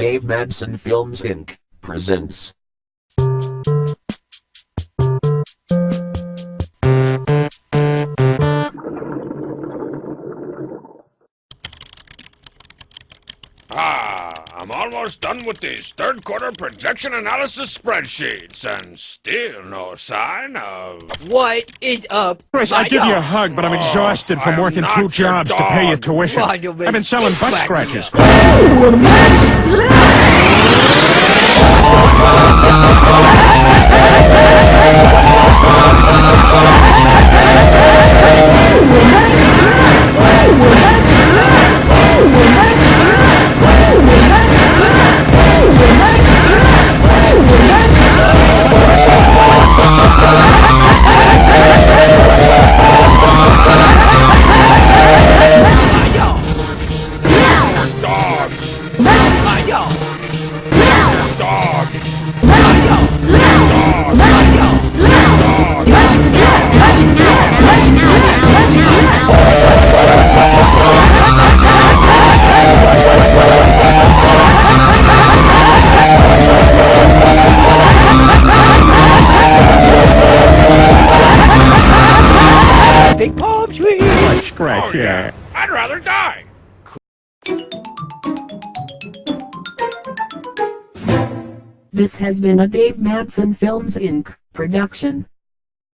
Dave Madsen Films Inc. presents. Ah, I'm almost done with these third quarter projection analysis spreadsheets, and still no sign of. What is up? Chris, I'd give you a hug, but I'm exhausted I from am working not two your jobs to pay your dog. tuition. Why, you I've been selling butt big scratches. Dogs! Big palm tree! Butt scratch, Oh, yeah. I'd rather die! This has been a Dave Madsen Films Inc. production.